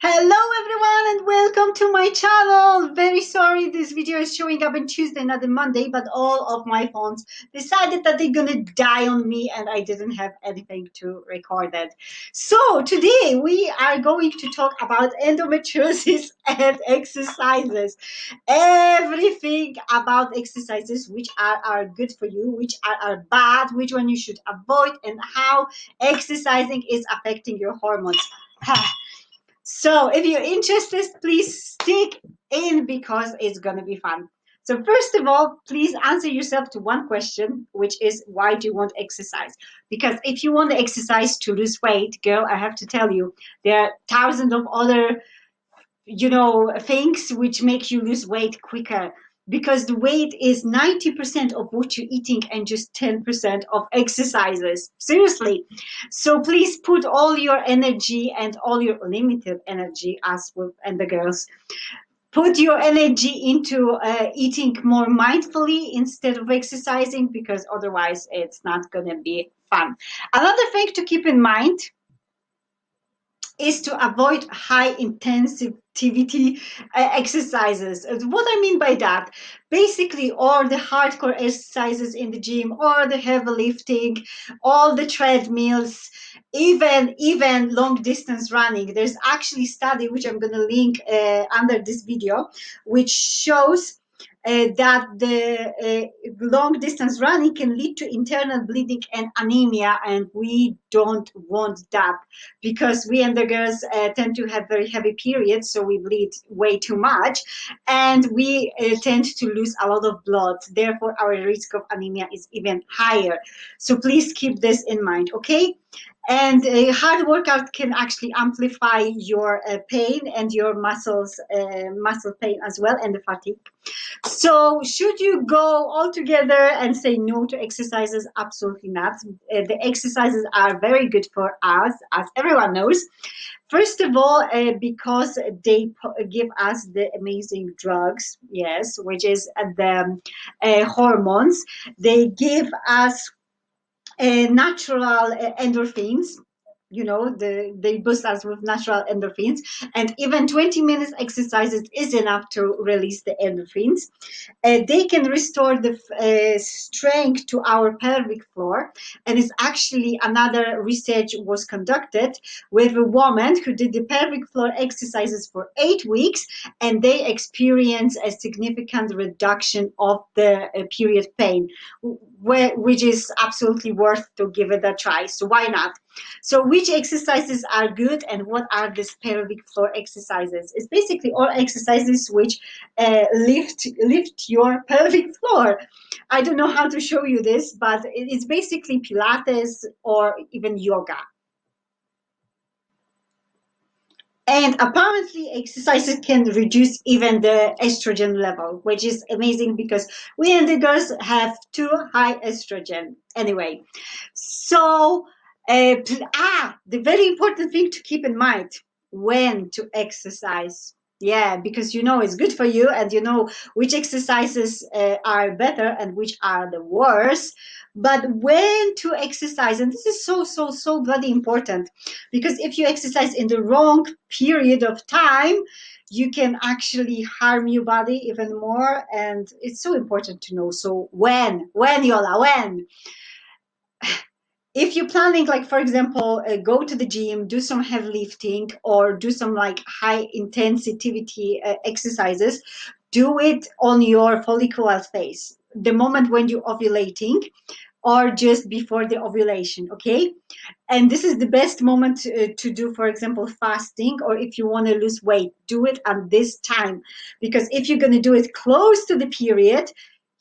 Hello everyone and welcome to my channel. Very sorry this video is showing up on Tuesday, not on Monday, but all of my phones decided that they're gonna die on me and I didn't have anything to record it. So today we are going to talk about endometriosis and exercises. Everything about exercises which are, are good for you, which are, are bad, which one you should avoid and how exercising is affecting your hormones. So if you're interested, please stick in because it's going to be fun. So first of all, please answer yourself to one question, which is why do you want exercise? Because if you want to exercise to lose weight, girl, I have to tell you, there are thousands of other, you know, things which make you lose weight quicker because the weight is 90% of what you're eating and just 10% of exercises. Seriously. So please put all your energy and all your limited energy with and the girls put your energy into uh, eating more mindfully instead of exercising because otherwise it's not going to be fun. Another thing to keep in mind is to avoid high intensity uh, exercises. What I mean by that, basically all the hardcore exercises in the gym, all the heavy lifting, all the treadmills, even even long distance running. There's actually study which I'm going to link uh, under this video, which shows uh, that the uh, long distance running can lead to internal bleeding and anemia and we don't want that because we endo girls uh, tend to have very heavy periods so we bleed way too much and we uh, tend to lose a lot of blood. Therefore our risk of anemia is even higher. So please keep this in mind okay? And a hard workout can actually amplify your uh, pain and your muscles uh, muscle pain as well and the fatigue so should you go all together and say no to exercises? Absolutely not. Uh, the exercises are very good for us as everyone knows. First of all, uh, because they give us the amazing drugs, yes, which is the uh, hormones. They give us uh, natural uh, endorphins you know the, they boost us with natural endorphins. And even 20 minutes exercises is enough to release the endorphins. Uh, they can restore the uh, strength to our pelvic floor. And it's actually another research was conducted with a woman who did the pelvic floor exercises for eight weeks and they experienced a significant reduction of the uh, period pain which is absolutely worth to give it a try. So why not so which exercises are good and what are these pelvic floor exercises? It's basically all exercises which uh, lift, lift your pelvic floor. I don't know how to show you this, but it's basically Pilates or even yoga. And apparently exercises can reduce even the estrogen level, which is amazing because we endo girls have too high estrogen anyway. So uh, ah, the very important thing to keep in mind when to exercise. Yeah, because you know it's good for you and you know which exercises uh, are better and which are the worst. But when to exercise, and this is so, so, so bloody important because if you exercise in the wrong period of time, you can actually harm your body even more. And it's so important to know. So when, when, Yola, when? If you're planning like for example uh, go to the gym do some heavy lifting or do some like high intensity uh, exercises do it on your follicular phase the moment when you're ovulating or just before the ovulation okay? And this is the best moment to, uh, to do for example fasting or if you want to lose weight do it at this time. Because if you're going to do it close to the period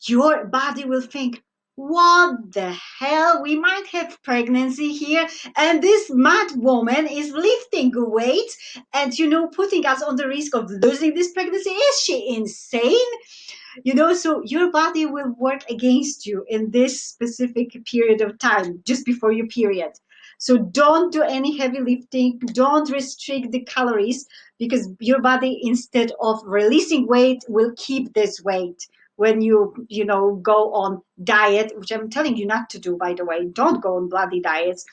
your body will think what the hell? We might have pregnancy here and this mad woman is lifting weights and you know putting us on the risk of losing this pregnancy. Is she insane? You know so your body will work against you in this specific period of time just before your period. So don't do any heavy lifting. Don't restrict the calories because your body instead of releasing weight will keep this weight when you you know go on diet which i'm telling you not to do by the way. Don't go on bloody diets.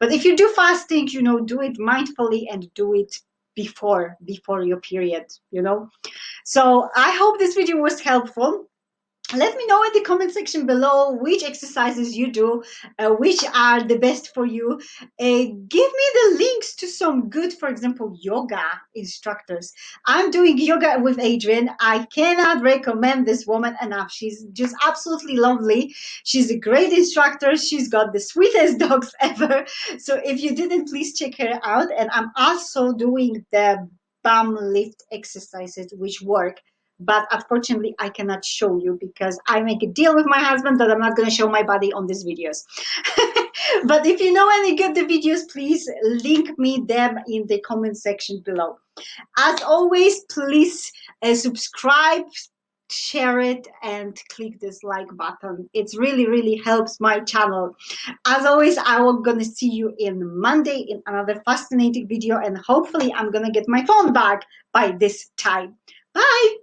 But if you do fasting you know do it mindfully and do it before before your period you know. So i hope this video was helpful let me know in the comment section below which exercises you do uh, which are the best for you. Uh, give me the links to some good for example yoga instructors. I'm doing yoga with Adriene i cannot recommend this woman enough. She's just absolutely lovely. She's a great instructor. She's got the sweetest dogs ever. So if you didn't please check her out. And i'm also doing the bum lift exercises which work but unfortunately I cannot show you because I make a deal with my husband that I'm not going to show my body on these videos. but if you know any good videos, please link me them in the comment section below. As always, please uh, subscribe, share it and click this like button it really really helps my channel as always i will gonna see you in monday in another fascinating video and hopefully i'm gonna get my phone back by this time bye